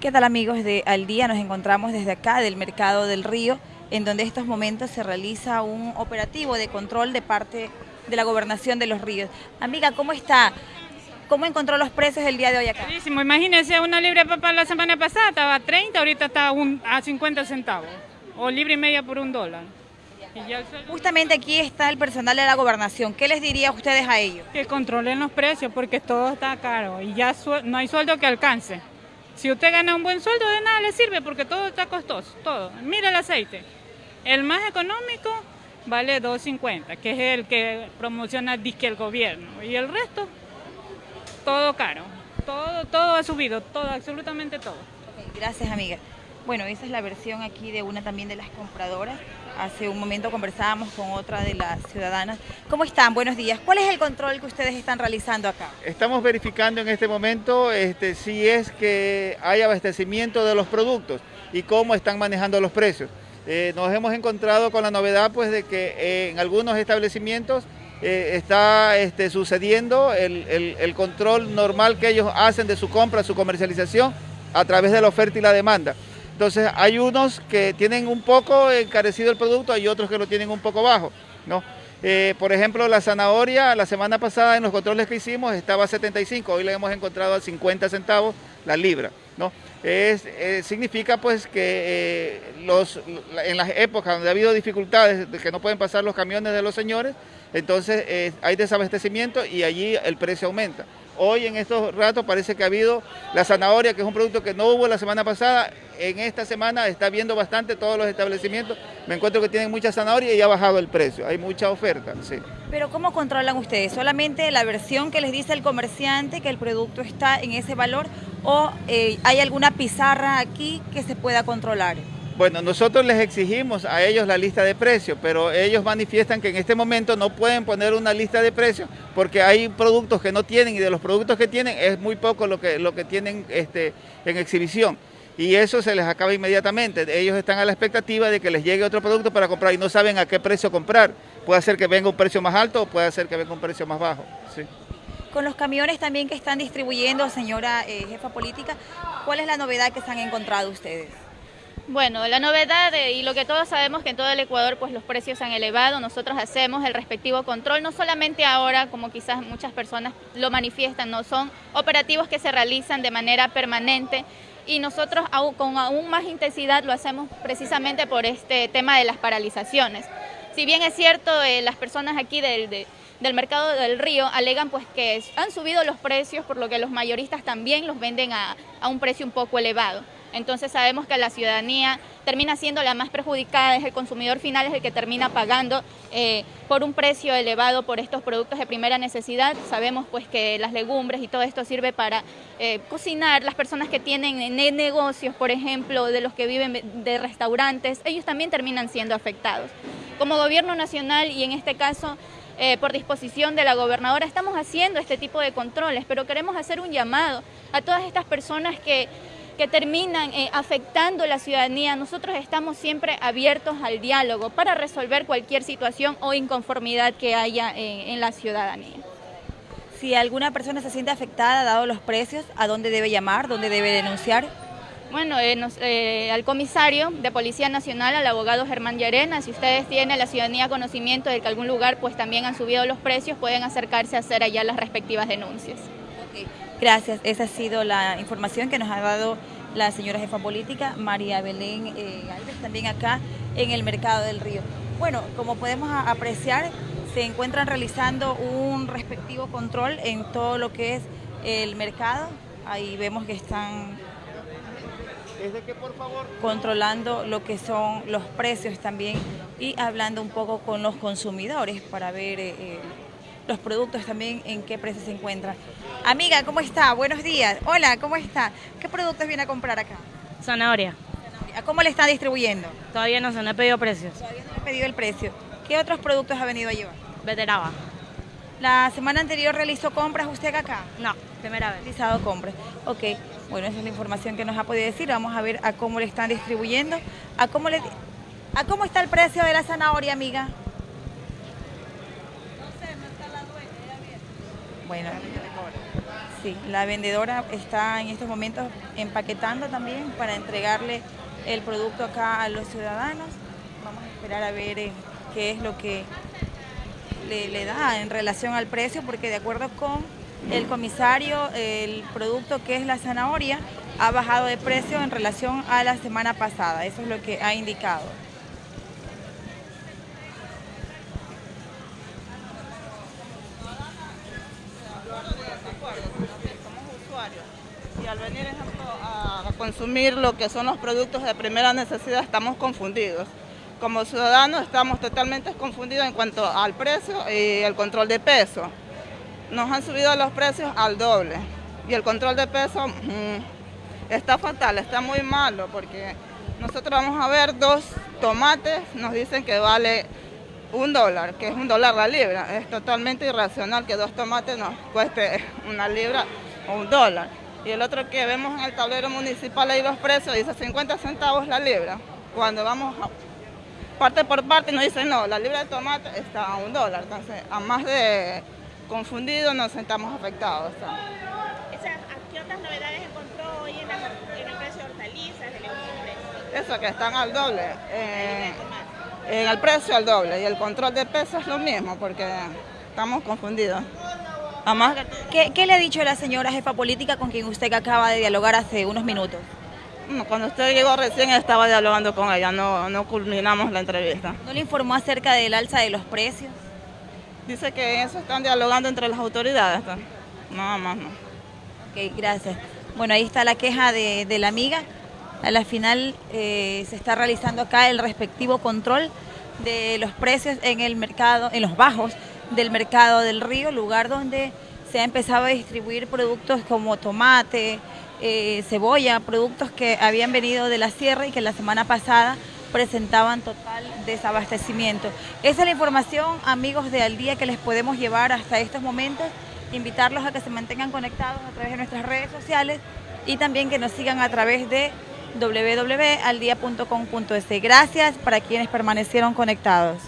¿Qué tal amigos de Al Día? Nos encontramos desde acá del Mercado del Río, en donde en estos momentos se realiza un operativo de control de parte de la Gobernación de los Ríos. Amiga, ¿cómo está? ¿Cómo encontró los precios el día de hoy acá? Buenísimo, imagínense, una libre papa la semana pasada estaba a 30, ahorita está a, un- a 50 centavos, o libre y media por un dólar. Justamente aquí está el personal de la Gobernación. ¿Qué les diría a ustedes a ellos? que controlen los precios porque todo está caro y ya no hay sueldo que alcance. Si usted gana un buen sueldo, de nada le sirve porque todo está costoso, todo. Mira el aceite. El más económico vale 2.50, que es el que promociona disque el gobierno. Y el resto, todo caro. Todo, todo ha subido, todo, absolutamente todo. Gracias, amiga. Bueno, esa es la versión aquí de una también de las compradoras. Hace un momento conversábamos con otra de las ciudadanas. ¿Cómo están? Buenos días. ¿Cuál es el control que ustedes están realizando acá? Estamos verificando en este momento este, si es que hay abastecimiento de los productos y cómo están manejando los precios. Eh, nos hemos encontrado con la novedad pues, de que eh, en algunos establecimientos eh, está este, sucediendo el, control normal que ellos hacen de su compra, su comercialización a través de la oferta y la demanda. Entonces hay unos que tienen un poco encarecido el producto, hay otros que lo tienen un poco bajo. ¿no? Eh, por ejemplo, la zanahoria la semana pasada en los controles que hicimos estaba a 75, hoy la hemos encontrado a 50 centavos la libra. ¿no? Eh, significa pues que eh, los, en las épocas donde ha habido dificultades de que no pueden pasar los camiones de los señores, entonces hay desabastecimiento y allí el precio aumenta. Hoy en estos ratos parece que ha habido la zanahoria, que es un producto que no hubo la semana pasada. En esta semana está viendo bastante todos los establecimientos. Me encuentro que tienen mucha zanahoria y ha bajado el precio. Hay mucha oferta, sí. Pero ¿cómo controlan ustedes? ¿Solamente la versión que les dice el comerciante que el producto está en ese valor o eh, hay alguna pizarra aquí que se pueda controlar? Bueno, nosotros les exigimos a ellos la lista de precios, pero ellos manifiestan que en este momento no pueden poner una lista de precios porque hay productos que no tienen y de los productos que tienen es muy poco lo que, lo que tienen este, en exhibición. Y eso se les acaba inmediatamente. Ellos están a la expectativa de que les llegue otro producto para comprar y no saben a qué precio comprar. Puede ser que venga un precio más alto o puede ser que venga un precio más bajo. Sí. Con los camiones también que están distribuyendo, señora eh, jefa política, ¿cuál es la novedad que se han encontrado ustedes? Bueno, la novedad eh, y lo que todos sabemos que en todo el Ecuador pues los precios se han elevado, nosotros hacemos el respectivo control, no solamente ahora como quizás muchas personas lo manifiestan, no son operativos que se realizan de manera permanente y nosotros con aún más intensidad lo hacemos precisamente por este tema de las paralizaciones. Si bien es cierto, eh, las personas aquí del, de- del mercado del río alegan pues que han subido los precios, por lo que los mayoristas también los venden a, a un precio un poco elevado. Entonces sabemos que la ciudadanía termina siendo la más perjudicada, es el consumidor final, es el que termina pagando eh, por un precio elevado por estos productos de primera necesidad. Sabemos pues que las legumbres y todo esto sirve para eh, cocinar. Las personas que tienen ne- negocios, por ejemplo, de los que viven de restaurantes, ellos también terminan siendo afectados. Como gobierno nacional y en este caso eh, por disposición de la gobernadora, estamos haciendo este tipo de controles, pero queremos hacer un llamado a todas estas personas que, que terminan eh, afectando la ciudadanía. Nosotros estamos siempre abiertos al diálogo para resolver cualquier situación o inconformidad que haya eh, en la ciudadanía. Si alguna persona se siente afectada, dado los precios, ¿a dónde debe llamar? ¿Dónde debe denunciar? Bueno, eh, nos- eh, al comisario de Policía Nacional, al abogado Germán Llarena, si ustedes tienen la ciudadanía conocimiento de que algún lugar pues también han subido los precios, pueden acercarse a hacer allá las respectivas denuncias. Gracias, esa ha sido la información que nos ha dado la señora jefa política, María Belén eh, Galvez, también acá en el Mercado del Río. Bueno, como podemos apreciar, se encuentran realizando un respectivo control en todo lo que es el mercado. Ahí vemos que están controlando lo que son los precios también y hablando un poco con los consumidores para ver eh, eh, los productos también en qué precio se encuentran. Amiga, ¿cómo está? Buenos días. Hola, ¿cómo está? ¿Qué productos viene a comprar acá? Zanahoria. ¿A cómo le está distribuyendo? Todavía no se no he pedido precios. Todavía no le he pedido el precio. ¿Qué otros productos ha venido a llevar? Veteraba. La semana anterior realizó compras usted acá. No, primera vez. realizado compras. Ok, bueno, esa es la información que nos ha podido decir. Vamos a ver a cómo le están distribuyendo. ¿A cómo, le, a cómo está el precio de la zanahoria, amiga? Bueno, sí, la vendedora está en estos momentos empaquetando también para entregarle el producto acá a los ciudadanos. Vamos a esperar a ver eh, qué es lo que le, le da en relación al precio, porque de acuerdo con el comisario, el producto que es la zanahoria ha bajado de precio en relación a la semana pasada. Eso es lo que ha indicado. Al venir a consumir lo que son los productos de primera necesidad estamos confundidos. Como ciudadanos estamos totalmente confundidos en cuanto al precio y el control de peso. Nos han subido los precios al doble y el control de peso mm, está fatal, está muy malo porque nosotros vamos a ver dos tomates, nos dicen que vale un dólar, que es un dólar la libra. Es totalmente irracional que dos tomates nos cueste una libra o un dólar. Y el otro que vemos en el tablero municipal ahí los precios dice 50 centavos la libra. Cuando vamos a parte por parte nos dicen no, la libra de tomate está a un dólar. Entonces, a más de confundidos nos sentamos afectados. ¿Qué otras novedades encontró hoy en, la, en el precio de hortalizas, de legumbres? Eso, que están al doble. Eh, en el precio al doble y el control de peso es lo mismo porque estamos confundidos. ¿Qué, qué le ha dicho la señora jefa política con quien usted acaba de dialogar hace unos minutos? mm, cuando usted llegó recién estaba dialogando con ella, no, no culminamos la entrevista. ¿No le informó acerca del alza de los precios? Dice que eso están dialogando entre las autoridades, nada más no. Ok, gracias. Bueno, ahí está la queja de, de la amiga. A la final eh, se está realizando acá el respectivo control de los precios en el mercado, en los bajos del mercado del río, lugar donde se ha empezado a distribuir productos como tomate, eh, cebolla, productos que habían venido de la sierra y que la semana pasada presentaban total desabastecimiento. Esa es la información, amigos de Al Día, que les podemos llevar hasta estos momentos. Invitarlos a que se mantengan conectados a través de nuestras redes sociales y también que nos sigan a través de www.aldia.com.es. Gracias para quienes permanecieron conectados.